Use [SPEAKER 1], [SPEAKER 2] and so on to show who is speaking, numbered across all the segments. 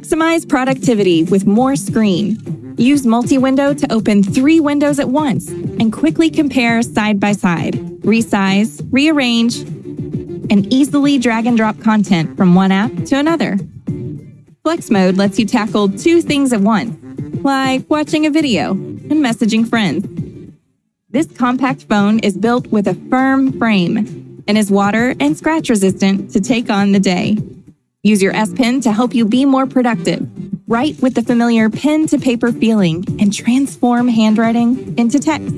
[SPEAKER 1] Maximize productivity with more screen. Use multi-window to open three windows at once and quickly compare side by side, resize, rearrange, and easily drag and drop content from one app to another. Flex Mode lets you tackle two things at once, like watching a video and messaging friends. This compact phone is built with a firm frame and is water and scratch resistant to take on the day. Use your S Pen to help you be more productive. Write with the familiar pen to paper feeling and transform handwriting into text.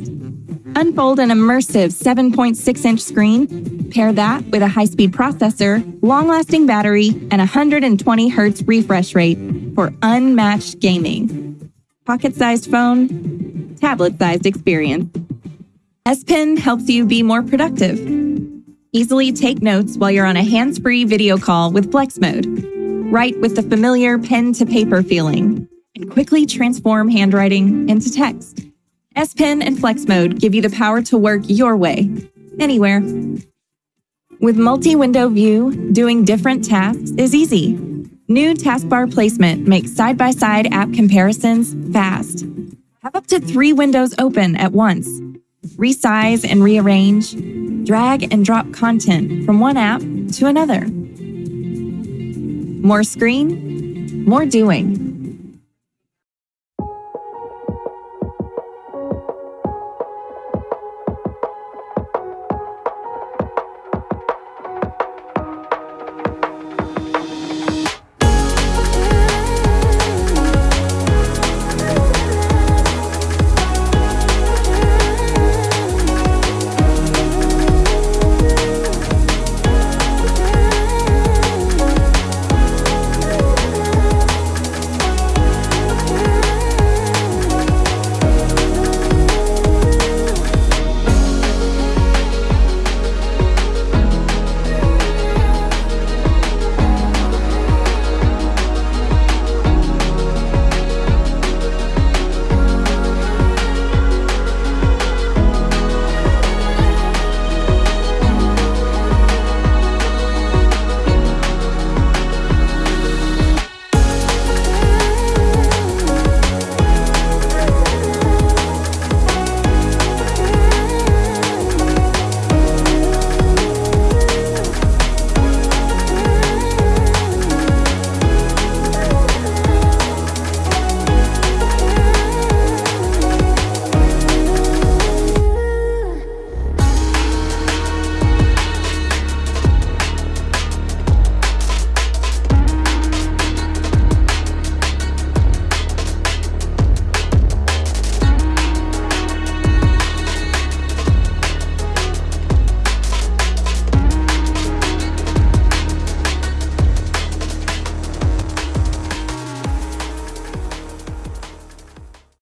[SPEAKER 1] Unfold an immersive 7.6 inch screen. Pair that with a high speed processor, long lasting battery, and 120 Hz refresh rate for unmatched gaming. Pocket sized phone, tablet sized experience. S Pen helps you be more productive. Easily take notes while you're on a hands free video call with Flex Mode. Write with the familiar pen to paper feeling and quickly transform handwriting into text. S Pen and Flex Mode give you the power to work your way, anywhere. With multi window view, doing different tasks is easy. New taskbar placement makes side by side app comparisons fast. Have up to three windows open at once. Resize and rearrange drag and drop content from one app to another. More screen, more doing.